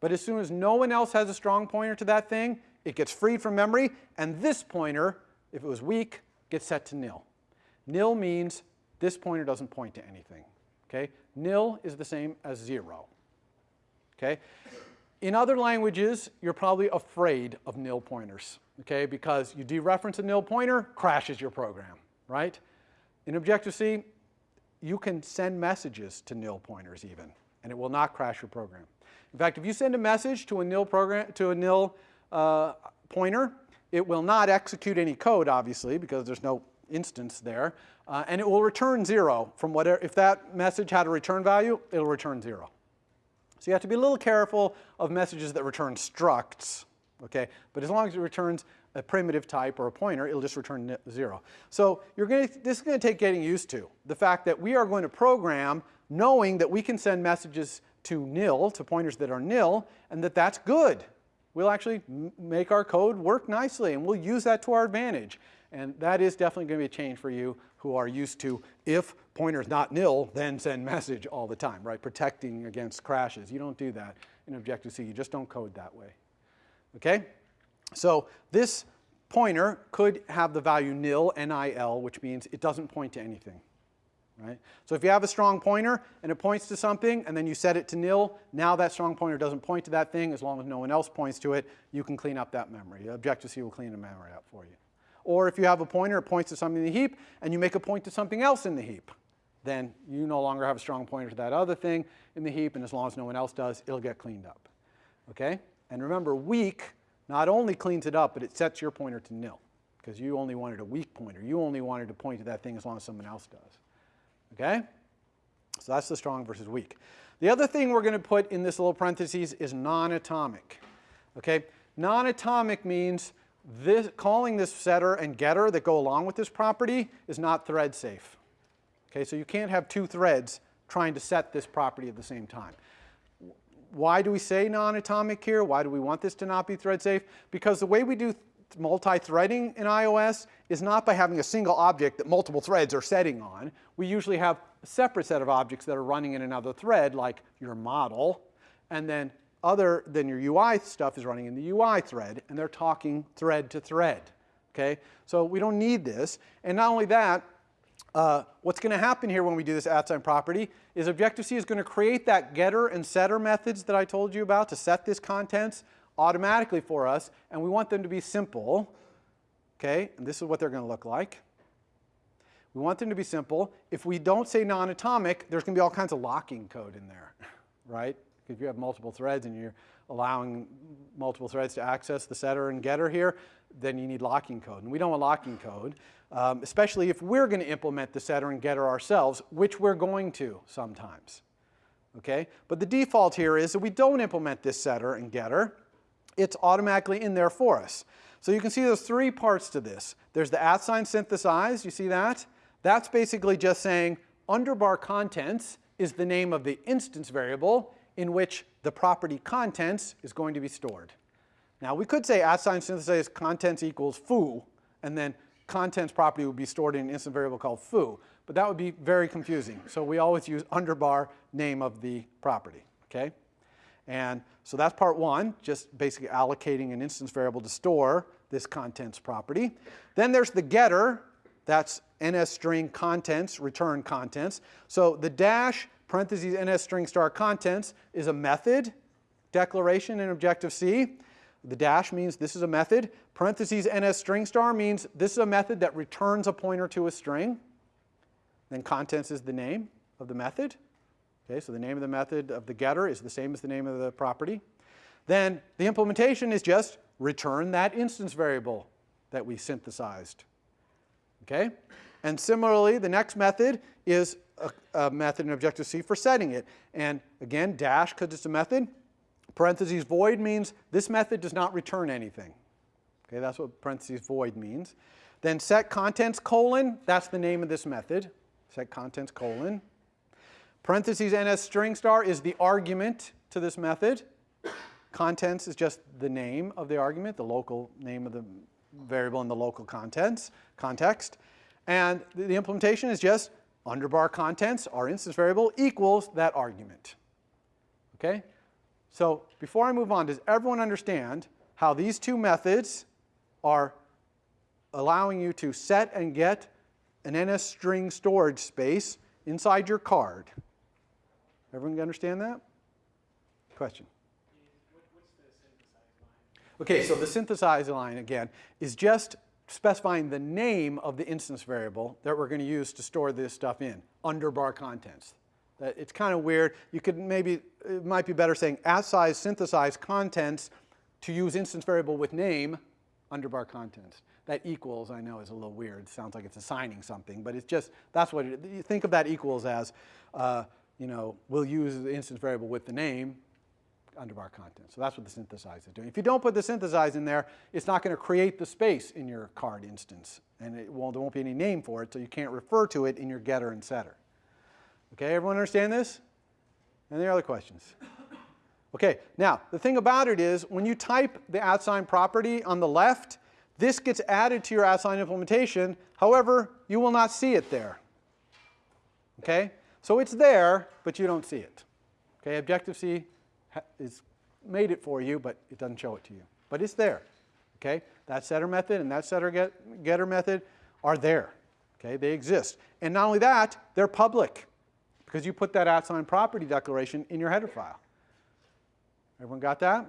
But as soon as no one else has a strong pointer to that thing, it gets freed from memory, and this pointer, if it was weak, gets set to nil. Nil means this pointer doesn't point to anything. Okay? Nil is the same as zero. Okay? In other languages, you're probably afraid of nil pointers okay? Because you dereference a nil pointer, crashes your program, right? In Objective-C, you can send messages to nil pointers even, and it will not crash your program. In fact, if you send a message to a nil program to a nil uh, pointer, it will not execute any code, obviously, because there's no instance there, uh, and it will return zero from whatever. If that message had a return value, it'll return zero. So you have to be a little careful of messages that return structs okay? But as long as it returns a primitive type or a pointer, it'll just return zero. So you're going to, this is going to take getting used to. The fact that we are going to program knowing that we can send messages to nil, to pointers that are nil, and that that's good. We'll actually make our code work nicely, and we'll use that to our advantage. And that is definitely going to be a change for you who are used to, if pointer's not nil, then send message all the time, right? Protecting against crashes. You don't do that in Objective-C. You just don't code that way. Okay? So this pointer could have the value nil, N-I-L, which means it doesn't point to anything. Right? So if you have a strong pointer and it points to something and then you set it to nil, now that strong pointer doesn't point to that thing as long as no one else points to it, you can clean up that memory. Objective-C will clean the memory up for you. Or if you have a pointer, it points to something in the heap and you make a point to something else in the heap, then you no longer have a strong pointer to that other thing in the heap and as long as no one else does, it'll get cleaned up. Okay? And remember, weak not only cleans it up, but it sets your pointer to nil because you only wanted a weak pointer. You only wanted to point to that thing as long as someone else does. Okay? So that's the strong versus weak. The other thing we're going to put in this little parentheses is non-atomic. Okay? Non-atomic means this, calling this setter and getter that go along with this property is not thread safe. Okay, so you can't have two threads trying to set this property at the same time. Why do we say non-atomic here? Why do we want this to not be thread safe? Because the way we do multi-threading in iOS is not by having a single object that multiple threads are setting on. We usually have a separate set of objects that are running in another thread, like your model, and then other than your UI stuff is running in the UI thread, and they're talking thread to thread. Okay, so we don't need this. And not only that, uh, what's going to happen here when we do this at-sign property is Objective-C is going to create that getter and setter methods that I told you about to set this contents automatically for us, and we want them to be simple. Okay, and this is what they're going to look like. We want them to be simple. If we don't say non-atomic, there's going to be all kinds of locking code in there, right? If you have multiple threads and you're allowing multiple threads to access the setter and getter here, then you need locking code. And we don't want locking code, um, especially if we're going to implement the setter and getter ourselves, which we're going to sometimes. Okay? But the default here is that we don't implement this setter and getter. It's automatically in there for us. So you can see there's three parts to this. There's the at sign synthesize, you see that? That's basically just saying underbar contents is the name of the instance variable in which the property contents is going to be stored. Now we could say at sign synthesize contents equals foo, and then contents property would be stored in an instant variable called foo, but that would be very confusing. So we always use underbar name of the property, okay? And so that's part one, just basically allocating an instance variable to store this contents property. Then there's the getter, that's ns string contents, return contents. So the dash parentheses ns string star contents is a method declaration in Objective-C. The dash means this is a method. Parentheses ns string star means this is a method that returns a pointer to a string. Then contents is the name of the method. Okay, so the name of the method of the getter is the same as the name of the property. Then the implementation is just return that instance variable that we synthesized. Okay? And similarly, the next method is a, a method in Objective-C for setting it. And again, dash because it's a method. Parentheses void means this method does not return anything. Okay, that's what parentheses void means. Then set contents colon, that's the name of this method. Set contents colon. Parentheses ns string star is the argument to this method. Contents is just the name of the argument, the local name of the variable in the local contents, context. And the implementation is just underbar contents, our instance variable, equals that argument. Okay? So before I move on, does everyone understand how these two methods are allowing you to set and get an NS string storage space inside your card? Everyone understand that? Question. Okay, so the synthesize line, again, is just specifying the name of the instance variable that we're going to use to store this stuff in, under bar contents. That it's kind of weird. You could maybe, it might be better saying size synthesize contents to use instance variable with name under bar contents. That equals, I know, is a little weird. sounds like it's assigning something, but it's just, that's what it, you think of that equals as, uh, you know, we'll use the instance variable with the name under bar content. So that's what the synthesize is doing. If you don't put the synthesize in there, it's not going to create the space in your card instance. And it won't, there won't be any name for it, so you can't refer to it in your getter and setter. Okay, everyone understand this? Any other questions? Okay, now the thing about it is when you type the at sign property on the left, this gets added to your at sign implementation. However, you will not see it there. Okay, so it's there, but you don't see it. Okay, Objective-C is made it for you, but it doesn't show it to you. But it's there. Okay, that setter method and that setter get, getter method are there. Okay, they exist. And not only that, they're public because you put that at sign property declaration in your header file. Everyone got that?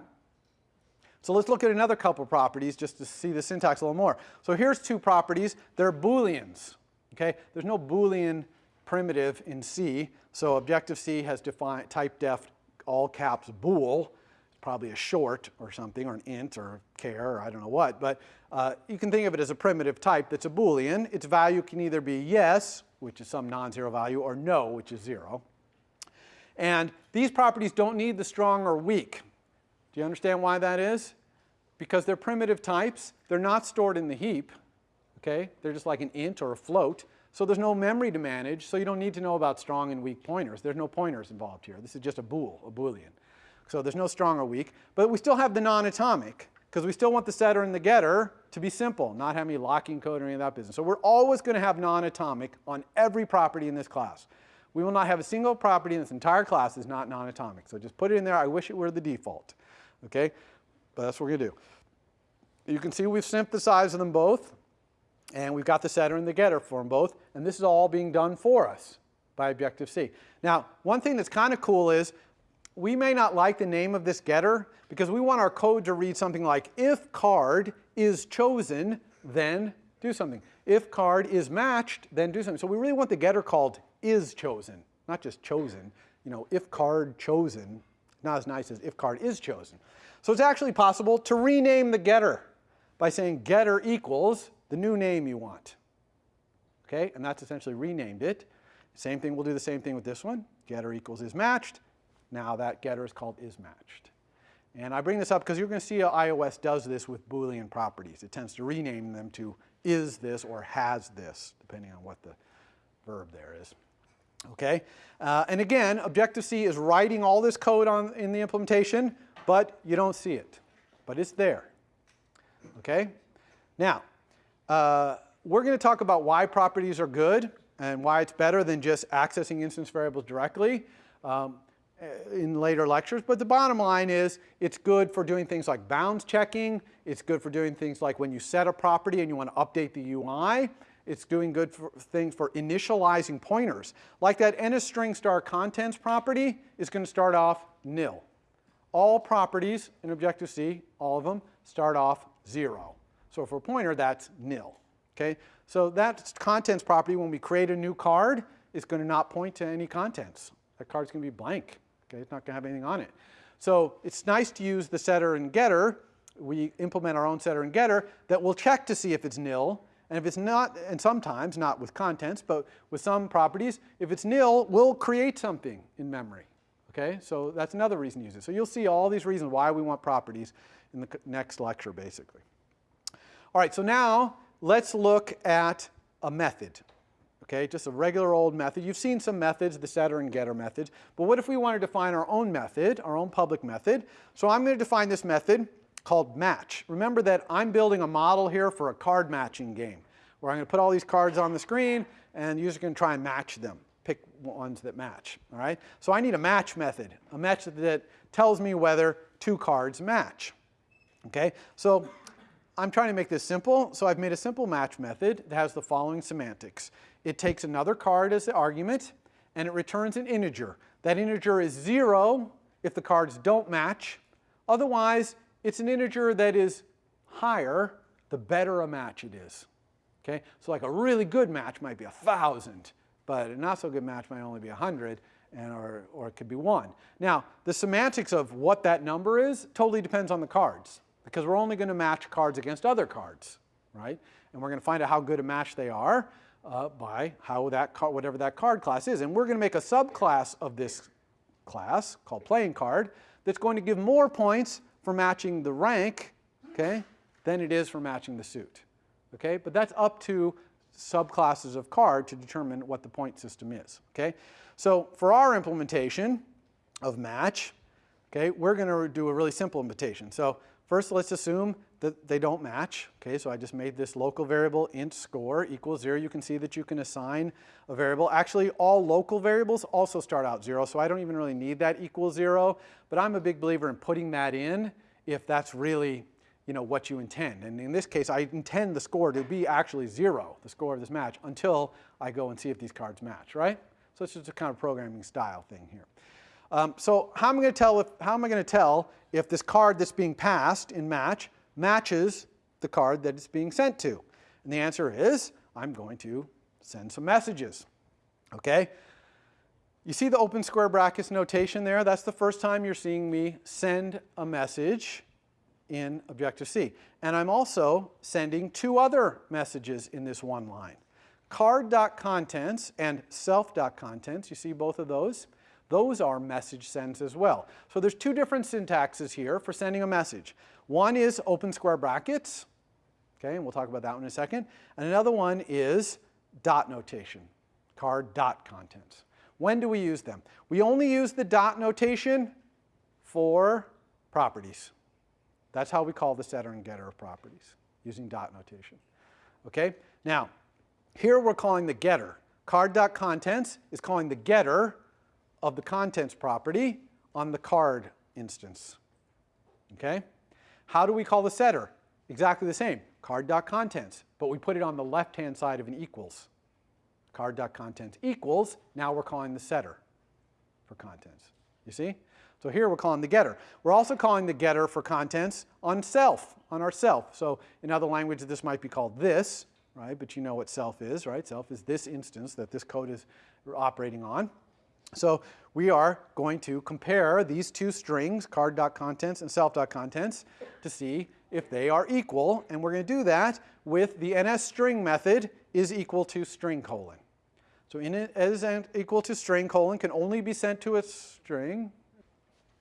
So let's look at another couple properties just to see the syntax a little more. So here's two properties. They're Booleans. Okay? There's no Boolean primitive in C, so Objective-C has defined type def all caps bool. Probably a short or something, or an int or char, or I don't know what. But uh, you can think of it as a primitive type that's a Boolean. Its value can either be yes, which is some non-zero value, or no, which is zero. And these properties don't need the strong or weak. Do you understand why that is? Because they're primitive types. They're not stored in the heap. Okay? They're just like an int or a float. So there's no memory to manage, so you don't need to know about strong and weak pointers. There's no pointers involved here. This is just a bool, a boolean. So there's no strong or weak, but we still have the non-atomic because we still want the setter and the getter to be simple, not have any locking code or any of that business. So we're always going to have non-atomic on every property in this class. We will not have a single property in this entire class that's not non-atomic. So just put it in there. I wish it were the default. Okay? But that's what we're going to do. You can see we've synthesized them both. And we've got the setter and the getter for them both. And this is all being done for us by Objective-C. Now, one thing that's kind of cool is we may not like the name of this getter because we want our code to read something like if card is chosen, then do something. If card is matched, then do something. So we really want the getter called is chosen, not just chosen. You know, if card chosen, not as nice as if card is chosen. So it's actually possible to rename the getter by saying getter equals the new name you want. Okay, and that's essentially renamed it. Same thing, we'll do the same thing with this one. Getter equals is matched. Now that getter is called is matched. And I bring this up because you're going to see how iOS does this with Boolean properties. It tends to rename them to is this or has this, depending on what the verb there is. Okay, uh, and again, Objective-C is writing all this code on, in the implementation, but you don't see it. But it's there. Okay, now, uh, we're going to talk about why properties are good and why it's better than just accessing instance variables directly um, Uh, in later lectures. But the bottom line is it's good for doing things like bounds checking. It's good for doing things like when you set a property and you want to update the UI. It's doing good for things for initializing pointers. Like that NSString star contents property is going to start off nil. All properties in Objective-C, all of them, start off zero. So for a pointer, that's nil. Okay? So that contents property, when we create a new card, is going to not point to any contents. That card's going to be blank. Okay? It's not going to have anything on it. So it's nice to use the setter and getter. We implement our own setter and getter that will check to see if it's nil. And if it's not, and sometimes, not with contents, but with some properties, if it's nil, we'll create something in memory. Okay, so that's another reason to use it. So you'll see all these reasons why we want properties in the next lecture, basically. All right, so now let's look at a method. Okay, just a regular old method. You've seen some methods, the setter and getter methods, but what if we want to define our own method, our own public method? So I'm going to define this method called match. Remember that I'm building a model here for a card matching game, where I'm going to put all these cards on the screen, and the user's going to try and match them pick ones that match, all right? So I need a match method, a method that tells me whether two cards match, okay? So I'm trying to make this simple, so I've made a simple match method that has the following semantics. It takes another card as the argument, and it returns an integer. That integer is zero if the cards don't match. Otherwise, it's an integer that is higher the better a match it is. Okay? So like a really good match might be a 1,000 but a not so good match might only be 100 and or, or it could be 1. Now, the semantics of what that number is totally depends on the cards because we're only going to match cards against other cards, right? And we're going to find out how good a match they are uh, by how that card, whatever that card class is. And we're going to make a subclass of this class called playing card that's going to give more points for matching the rank, okay, than it is for matching the suit. Okay, but that's up to subclasses of card to determine what the point system is. Okay? So for our implementation of match, okay, we're going to do a really simple implementation. So first let's assume that they don't match. Okay, so I just made this local variable int score equals zero. You can see that you can assign a variable. Actually, all local variables also start out zero, so I don't even really need that equals zero. But I'm a big believer in putting that in if that's really you know, what you intend. And in this case, I intend the score to be actually zero, the score of this match, until I go and see if these cards match, right? So it's just a kind of programming style thing here. Um, so how am I going to tell if, how am I going to tell if this card that's being passed in match matches the card that it's being sent to? And the answer is I'm going to send some messages. Okay? You see the open square brackets notation there? That's the first time you're seeing me send a message in Objective-C. And I'm also sending two other messages in this one line. Card.contents and self.contents, you see both of those? Those are message sends as well. So there's two different syntaxes here for sending a message. One is open square brackets, okay, and we'll talk about that one in a second. And another one is dot notation, card dot contents. When do we use them? We only use the dot notation for properties. That's how we call the setter and getter of properties, using dot notation. Okay? Now, here we're calling the getter. Card.contents is calling the getter of the contents property on the card instance. Okay? How do we call the setter? Exactly the same, card.contents, but we put it on the left-hand side of an equals. Card.contents equals, now we're calling the setter for contents. You see? So here we're calling the getter. We're also calling the getter for contents on self, on our self. So in other languages this might be called this, right? But you know what self is, right? Self is this instance that this code is operating on. So we are going to compare these two strings, card.contents and self.contents, to see if they are equal. And we're going to do that with the NSString method is equal to string colon. So in is equal to string colon can only be sent to a string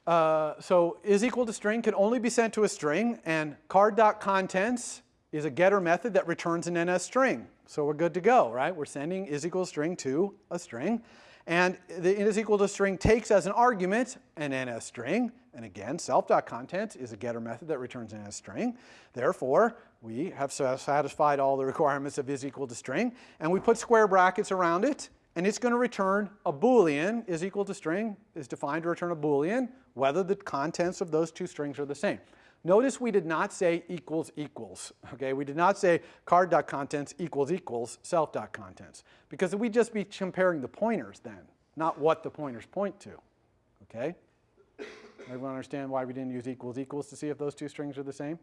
uh, so is equal to string can only be sent to a string, and card.contents is a getter method that returns an NS string. So we're good to go, right? We're sending is equal to string to a string. And the is equal to string takes as an argument an NS string. And again, self.contents is a getter method that returns an NS string. Therefore, we have satisfied all the requirements of is equal to string. And we put square brackets around it and it's going to return a Boolean is equal to string is defined to return a Boolean whether the contents of those two strings are the same. Notice we did not say equals equals, okay? We did not say card.contents equals equals self.contents because we'd just be comparing the pointers then, not what the pointers point to, okay? Everyone understand why we didn't use equals equals to see if those two strings are the same?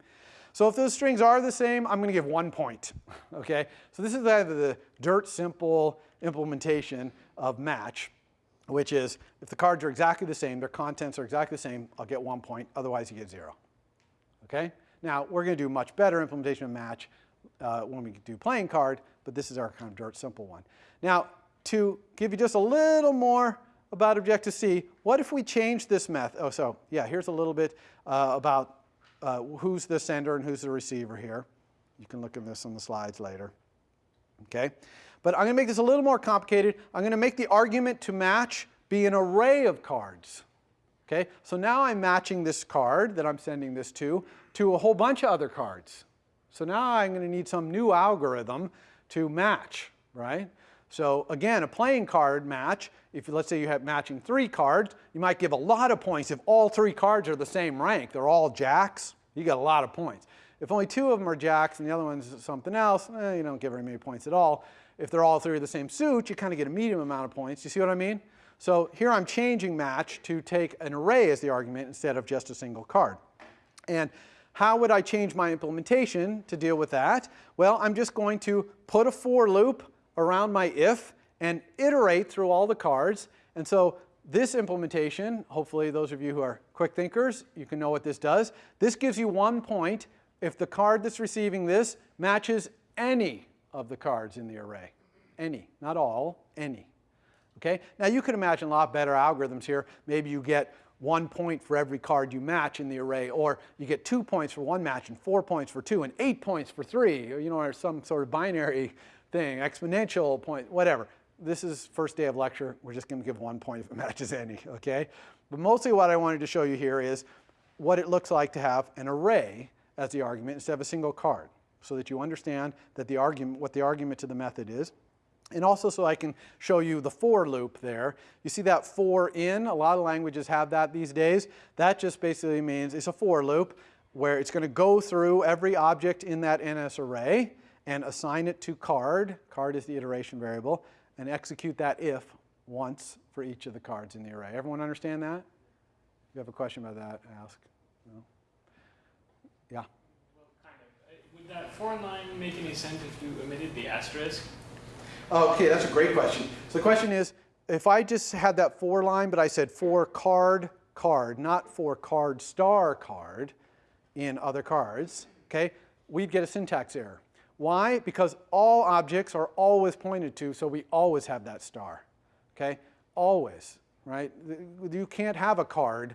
So if those strings are the same, I'm going to give one point, okay? So this is either the dirt simple implementation of match, which is if the cards are exactly the same, their contents are exactly the same, I'll get one point, otherwise you get zero, okay? Now, we're going to do much better implementation of match uh, when we do playing card, but this is our kind of dirt simple one. Now, to give you just a little more about Objective-C, what if we change this method? Oh, so yeah, here's a little bit uh, about uh, who's the sender and who's the receiver here. You can look at this on the slides later. Okay, but I'm going to make this a little more complicated. I'm going to make the argument to match be an array of cards. Okay, so now I'm matching this card that I'm sending this to to a whole bunch of other cards. So now I'm going to need some new algorithm to match, right? So again, a playing card match, if let's say you have matching three cards, you might give a lot of points if all three cards are the same rank. They're all jacks, you get a lot of points. If only two of them are jacks and the other one's something else, eh, you don't get very many points at all. If they're all three of the same suit, you kind of get a medium amount of points. You see what I mean? So here I'm changing match to take an array as the argument instead of just a single card. And how would I change my implementation to deal with that? Well, I'm just going to put a for loop around my if and iterate through all the cards. And so this implementation, hopefully those of you who are quick thinkers, you can know what this does. This gives you one point if the card that's receiving this matches any of the cards in the array. Any, not all, any. Okay? Now you can imagine a lot better algorithms here. Maybe you get one point for every card you match in the array, or you get two points for one match and four points for two and eight points for three, or, you know, or some sort of binary thing, exponential point, whatever. This is first day of lecture. We're just going to give one point if it matches any, okay? But mostly what I wanted to show you here is what it looks like to have an array as the argument instead of a single card so that you understand that the argument, what the argument to the method is. And also so I can show you the for loop there. You see that for in, a lot of languages have that these days. That just basically means it's a for loop where it's going to go through every object in that NS array and assign it to card, card is the iteration variable, and execute that if once for each of the cards in the array. Everyone understand that? If you have a question about that, ask. No? Yeah? Well, kind of. Uh, Would that foreign line make any sense if you omitted the asterisk? Oh, okay, that's a great question. So the question is, if I just had that for line, but I said for card, card, not for card star card in other cards, okay, we'd get a syntax error. Why? Because all objects are always pointed to, so we always have that star, okay? Always, right? You can't have a card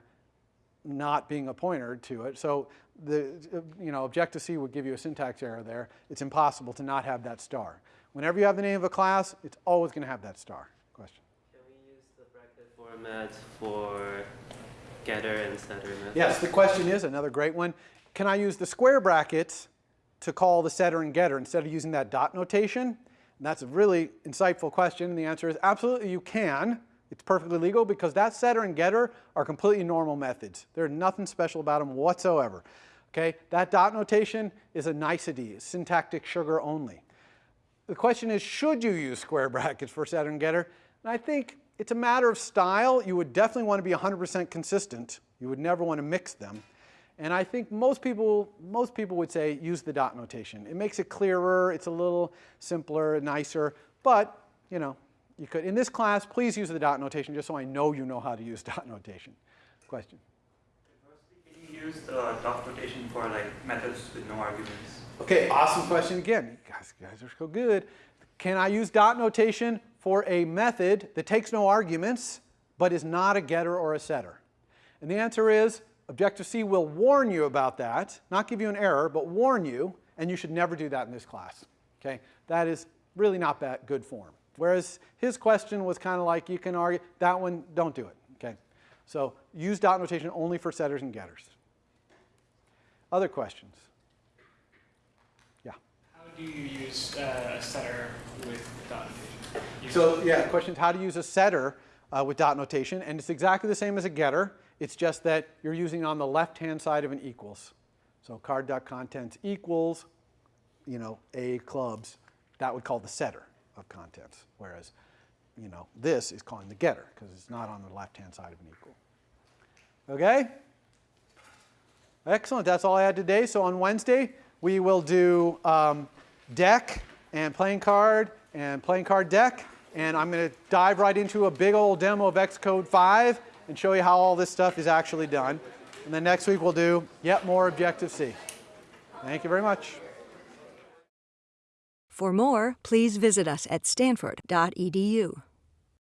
not being a pointer to it. So the, you know, Objective-C would give you a syntax error there. It's impossible to not have that star. Whenever you have the name of a class, it's always going to have that star. Question? Can we use the bracket format for getter and setter methods? Yes, the question is, another great one, can I use the square brackets to call the setter and getter instead of using that dot notation? And that's a really insightful question, and the answer is absolutely you can. It's perfectly legal because that setter and getter are completely normal methods. There's nothing special about them whatsoever. Okay, that dot notation is a nicety, syntactic sugar only. The question is, should you use square brackets for setter and getter? And I think it's a matter of style. You would definitely want to be 100% consistent. You would never want to mix them. And I think most people, most people would say use the dot notation. It makes it clearer, it's a little simpler, nicer, but you know, you could. In this class, please use the dot notation just so I know you know how to use dot notation. Question? Can you use the dot notation for like methods with no arguments? Okay, awesome question again. You guys, you guys are so good. Can I use dot notation for a method that takes no arguments but is not a getter or a setter? And the answer is Objective-C will warn you about that, not give you an error, but warn you, and you should never do that in this class. Okay? That is really not that good form. Whereas his question was kind of like you can argue, that one, don't do it. Okay? So use dot notation only for setters and getters. Other questions? Do you use uh, a setter with dot notation? Use So yeah, the question is how to use a setter uh, with dot notation, and it's exactly the same as a getter. It's just that you're using on the left-hand side of an equals. So card.contents equals, you know, a clubs. That would call the setter of contents, whereas, you know, this is calling the getter because it's not on the left-hand side of an equal. Okay? Excellent. That's all I had today. So on Wednesday, we will do um, deck and playing card and playing card deck. And I'm going to dive right into a big old demo of Xcode 5 and show you how all this stuff is actually done. And then next week we'll do yet more Objective-C. Thank you very much. For more, please visit us at stanford.edu.